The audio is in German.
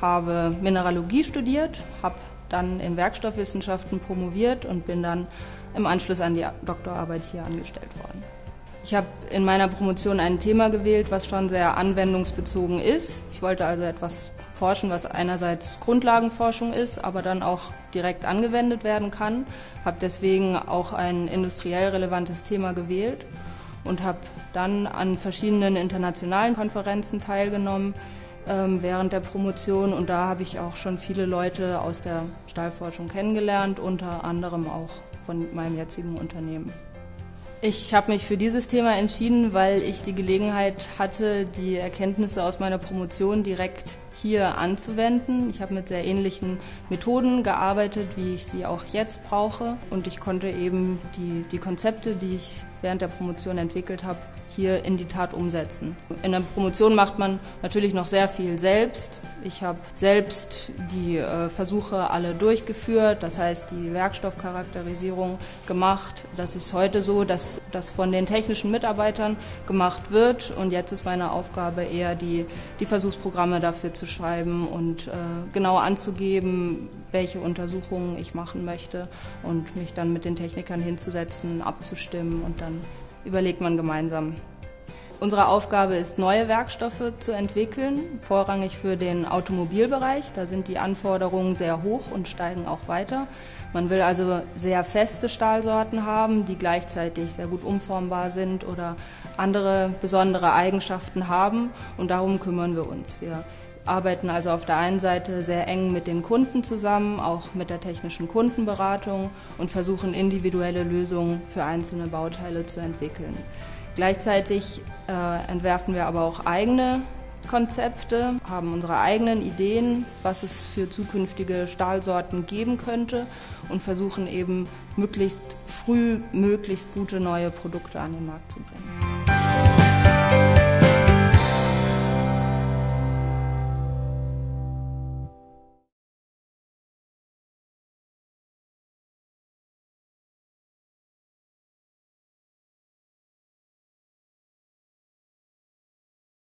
Habe Mineralogie studiert, habe dann in Werkstoffwissenschaften promoviert und bin dann im Anschluss an die Doktorarbeit hier angestellt worden. Ich habe in meiner Promotion ein Thema gewählt, was schon sehr anwendungsbezogen ist. Ich wollte also etwas forschen, was einerseits Grundlagenforschung ist, aber dann auch direkt angewendet werden kann. Habe deswegen auch ein industriell relevantes Thema gewählt und habe dann an verschiedenen internationalen Konferenzen teilgenommen während der Promotion und da habe ich auch schon viele Leute aus der Stahlforschung kennengelernt, unter anderem auch von meinem jetzigen Unternehmen. Ich habe mich für dieses Thema entschieden, weil ich die Gelegenheit hatte, die Erkenntnisse aus meiner Promotion direkt hier anzuwenden. Ich habe mit sehr ähnlichen Methoden gearbeitet, wie ich sie auch jetzt brauche. Und ich konnte eben die, die Konzepte, die ich während der Promotion entwickelt habe, hier in die Tat umsetzen. In der Promotion macht man natürlich noch sehr viel selbst. Ich habe selbst die äh, Versuche alle durchgeführt, das heißt die Werkstoffcharakterisierung gemacht. Das ist heute so, dass das von den technischen Mitarbeitern gemacht wird und jetzt ist meine Aufgabe eher die, die Versuchsprogramme dafür zu und äh, genau anzugeben, welche Untersuchungen ich machen möchte und mich dann mit den Technikern hinzusetzen, abzustimmen und dann überlegt man gemeinsam. Unsere Aufgabe ist, neue Werkstoffe zu entwickeln, vorrangig für den Automobilbereich. Da sind die Anforderungen sehr hoch und steigen auch weiter. Man will also sehr feste Stahlsorten haben, die gleichzeitig sehr gut umformbar sind oder andere besondere Eigenschaften haben. Und darum kümmern wir uns. Wir arbeiten also auf der einen Seite sehr eng mit den Kunden zusammen, auch mit der technischen Kundenberatung und versuchen individuelle Lösungen für einzelne Bauteile zu entwickeln. Gleichzeitig äh, entwerfen wir aber auch eigene Konzepte, haben unsere eigenen Ideen, was es für zukünftige Stahlsorten geben könnte und versuchen eben möglichst früh möglichst gute neue Produkte an den Markt zu bringen.